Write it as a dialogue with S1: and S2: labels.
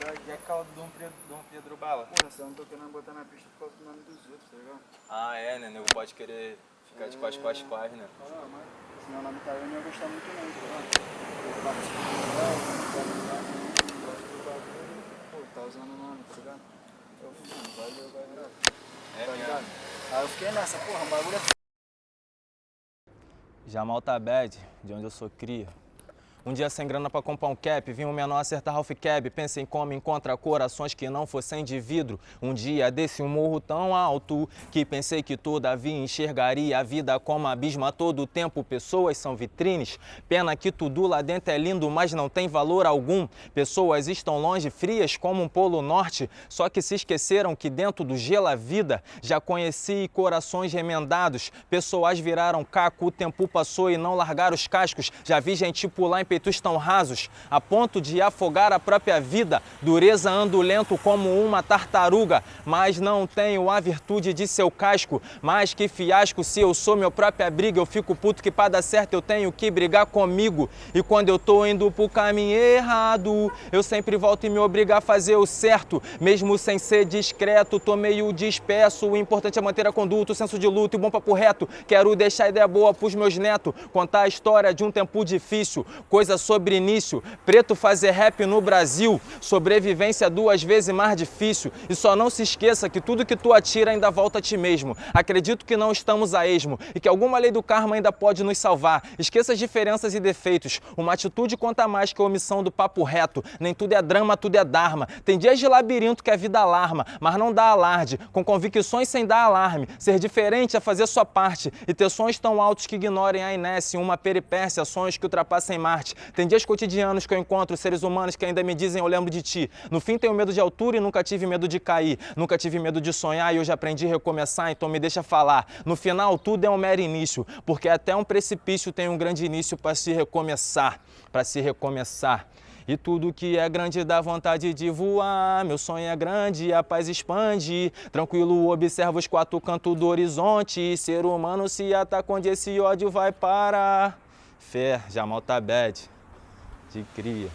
S1: verdade.
S2: E a calda do Dom Pedro, Dom Pedro Bala?
S1: Porra, você não tô querendo botar na pista por causa do nome dos outros, tá ligado?
S2: Ah, é, né? Nego pode querer ficar de quais, quais, quais, né?
S1: Ah, mas se meu nome tá aí, eu não ia gostar muito não, tá ligado? Pô, tá usando o nome, tá ligado? Eu mano, valeu, valeu,
S2: É
S1: tá ligado? Aí eu fiquei nessa, porra, o bagulho é
S2: Jamal Tabed, de onde eu sou cria. Um dia sem grana pra comprar um cap, vi um menor acertar Ralph Cab. Pensei em como encontra corações que não fossem de vidro. Um dia desse um morro tão alto que pensei que todavia enxergaria a vida como abismo a todo tempo. Pessoas são vitrines. Pena que tudo lá dentro é lindo, mas não tem valor algum. Pessoas estão longe, frias como um polo norte. Só que se esqueceram que dentro do gelo a vida já conheci corações remendados. Pessoas viraram caco, o tempo passou e não largaram os cascos. Já vi gente pular em peitos tão rasos, a ponto de afogar a própria vida. Dureza ando lento como uma tartaruga, mas não tenho a virtude de seu casco. Mais que fiasco, se eu sou meu própria briga, eu fico puto que pra dar certo eu tenho que brigar comigo. E quando eu tô indo pro caminho errado, eu sempre volto e me obrigo a fazer o certo. Mesmo sem ser discreto, tô meio disperso. O importante é manter a conduta, o senso de luta e bom papo reto. Quero deixar ideia boa pros meus netos, contar a história de um tempo difícil sobre início. Preto fazer rap no Brasil, sobrevivência duas vezes mais difícil. E só não se esqueça que tudo que tu atira ainda volta a ti mesmo. Acredito que não estamos a esmo e que alguma lei do karma ainda pode nos salvar. Esqueça as diferenças e defeitos. Uma atitude conta mais que a omissão do papo reto. Nem tudo é drama, tudo é dharma. Tem dias de labirinto que a vida alarma, mas não dá alarde. Com convicções sem dar alarme. Ser diferente é fazer sua parte e ter sonhos tão altos que ignorem a inércia. Uma peripécia, sonhos que ultrapassem Marte. Tem dias cotidianos que eu encontro seres humanos que ainda me dizem eu lembro de ti. No fim tenho medo de altura e nunca tive medo de cair. Nunca tive medo de sonhar e hoje aprendi a recomeçar, então me deixa falar. No final tudo é um mero início, porque até um precipício tem um grande início para se recomeçar, para se recomeçar. E tudo que é grande dá vontade de voar. Meu sonho é grande, a paz expande. Tranquilo, observa os quatro cantos do horizonte. Ser humano se ataca onde esse ódio vai parar. Fé, Jamal Tabed, de cria.